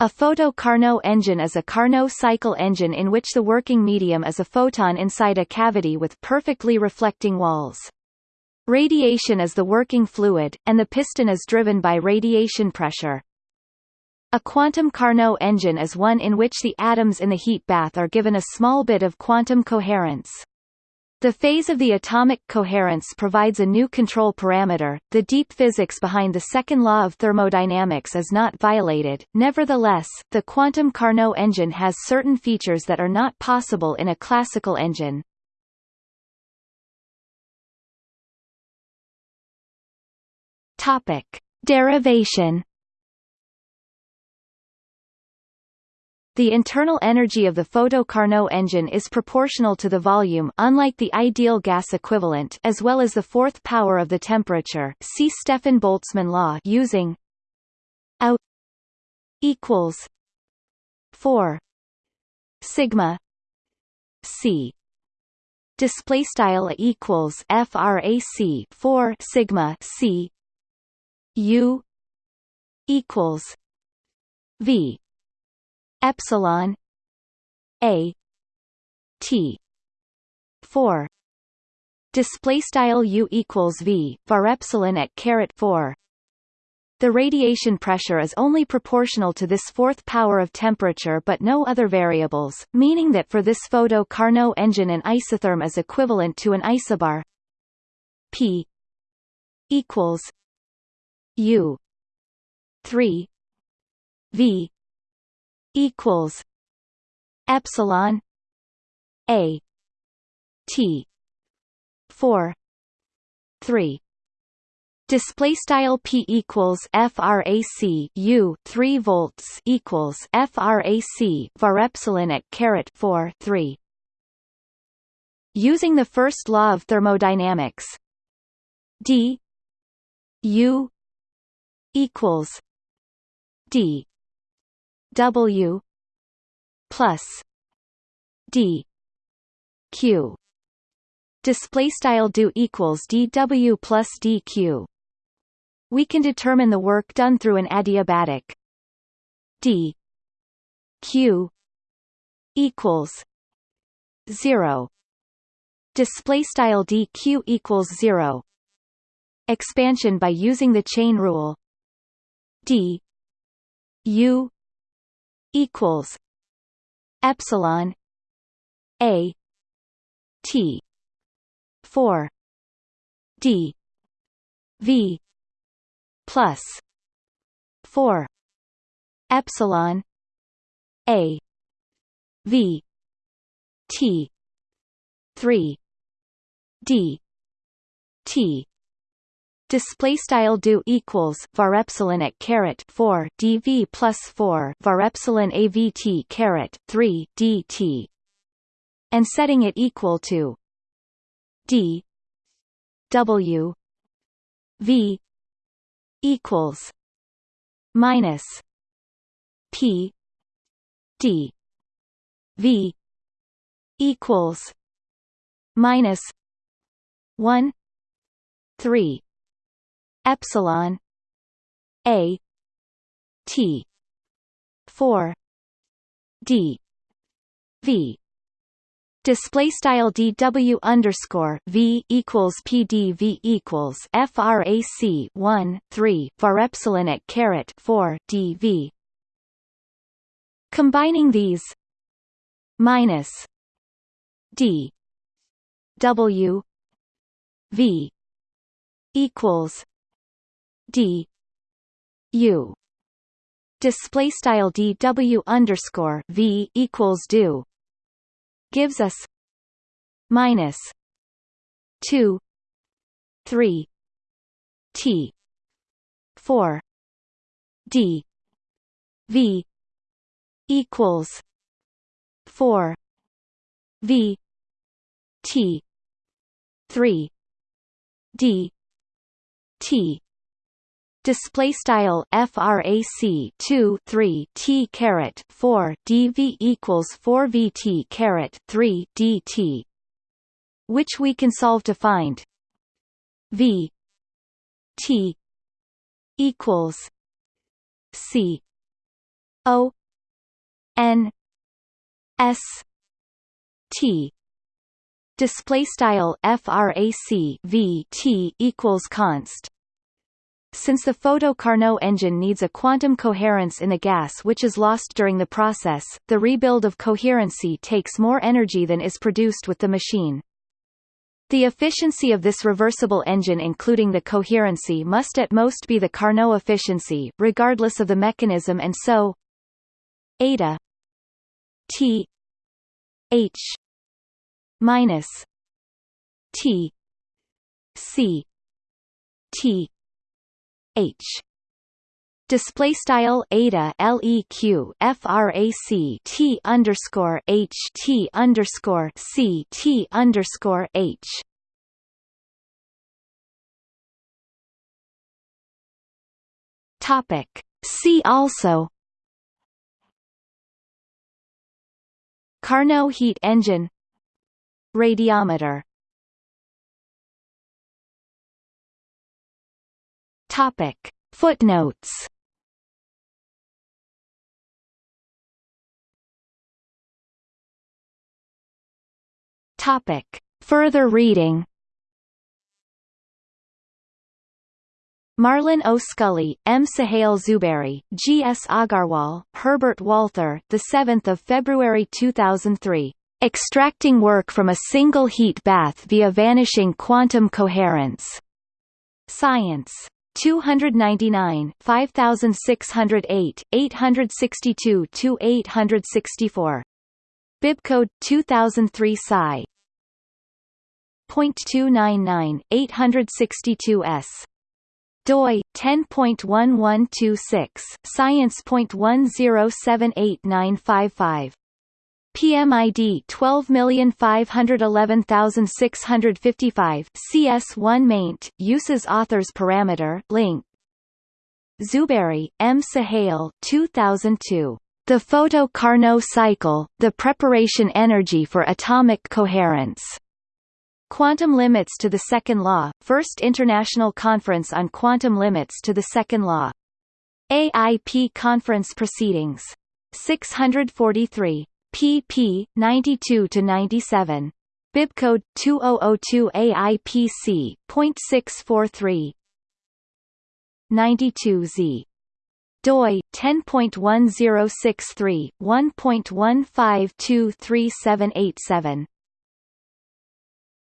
A photo-Carnot engine is a Carnot cycle engine in which the working medium is a photon inside a cavity with perfectly reflecting walls. Radiation is the working fluid, and the piston is driven by radiation pressure. A quantum Carnot engine is one in which the atoms in the heat bath are given a small bit of quantum coherence. The phase of the atomic coherence provides a new control parameter. The deep physics behind the second law of thermodynamics is not violated. Nevertheless, the quantum Carnot engine has certain features that are not possible in a classical engine. Topic: Derivation The internal energy of the photo-Carnot engine is proportional to the volume unlike the ideal gas equivalent as well as the fourth power of the temperature. See Stefan Boltzmann law using A equals 4 sigma c. Display style equals frac 4 sigma c. U equals v epsilon a t 4 display style u equals v var epsilon at caret 4 the radiation pressure is only proportional to this fourth power of temperature but no other variables, meaning that for this photo Carnot engine an isotherm is equivalent to an isobar. P equals U 3 V equals epsilon a t 4 3 Display style p equals frac u 3 volts equals frac var epsilon at caret 4 3. Using the first law of thermodynamics, d u equals d W plus D Q. Display style do equals dw plus dq we can determine the work done through an adiabatic. D q equals 0 display style dq equals 0 expansion by using the chain rule. D u equals epsilon a t 4 d v plus 4 epsilon a v t 3 d t display style do equals var epsilon at caret 4 dv plus 4 var epsilon avt caret 3 dt and setting it equal to d w v equals minus p d v equals minus 1 3 epsilon a t 4 d v Display style dw underscore v equals pdv equals frac 1 3 var epsilon at caret 4 dv. Combining these minus d w v equals d. U. Display style dw underscore v equals do. Gives us minus two three t four d v equals four v t three d t display style frac 2 3 t caret 4 dv equals 4 vt caret 3 dt which we can solve to find v t equals c. O N S T. Display style frac v t equals const since the photo-Carnot engine needs a quantum coherence in the gas which is lost during the process, the rebuild of coherency takes more energy than is produced with the machine. The efficiency of this reversible engine including the coherency must at most be the Carnot efficiency, regardless of the mechanism and so eta T H minus T C T H. Display style eta leq frac t underscore h t underscore c t underscore h. Topic. See also. Carnot heat engine. Radiometer Topic Footnotes Topic Further reading Marlan O. Scully, M. Suhail Zubairy, G. S. Agarwal, Herbert Walther, 7 February 2003. Extracting work from a single heat bath via vanishing quantum coherence. Science. 299 5608, 862 to 864. Bibcode 2003 Psi. .299, 862s doi 10.1126 science.1078955 PMID 12511655 CS1 maint uses authors parameter link Zubairy M Suhail 2002 The Photo-Carnot cycle the preparation energy for atomic coherence Quantum Limits to the Second Law, First International Conference on Quantum Limits to the Second Law. AIP Conference Proceedings. 643. Pp. 92-97. Bibcode 2002 AIPC.643 92Z doi 10.1063 1.1523787